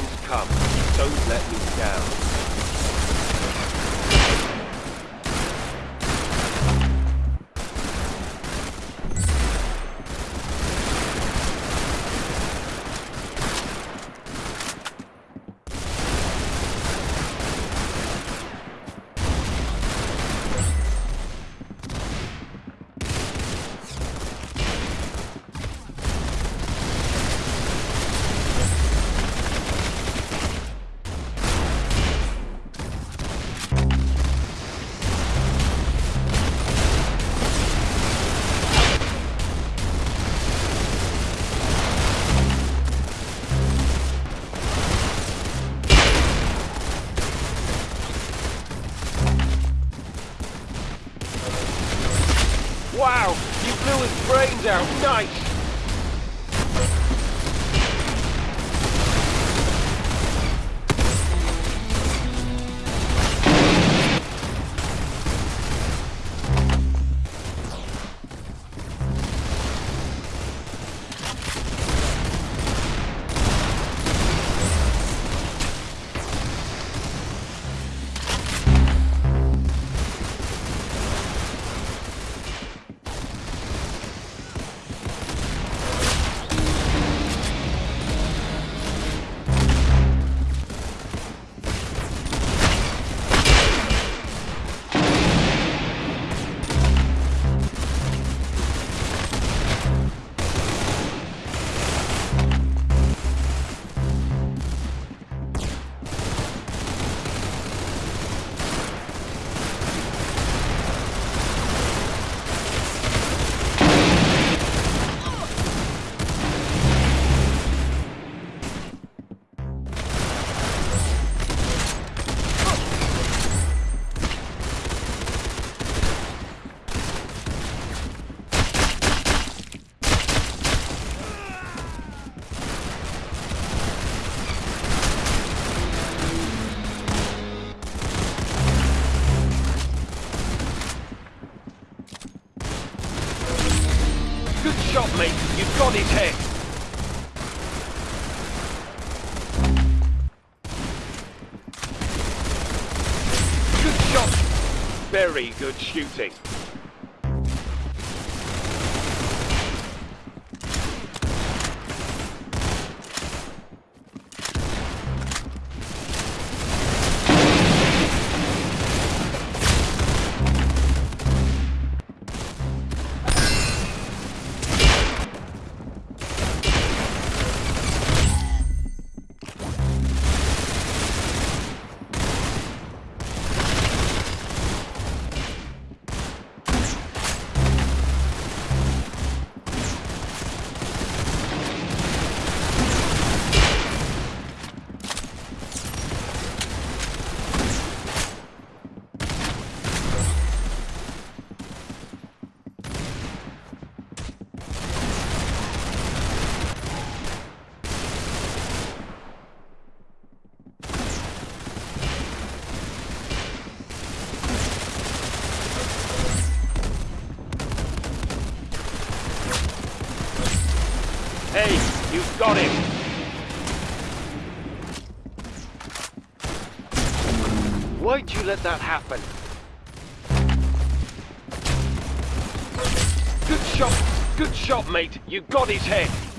time's come. Don't let me down. Wow! You blew his brains out! Nice! You've got his head. Good shot. Very good shooting. Hey, you've got him. Why'd you let that happen? Good shot. Good shot, mate. You got his head.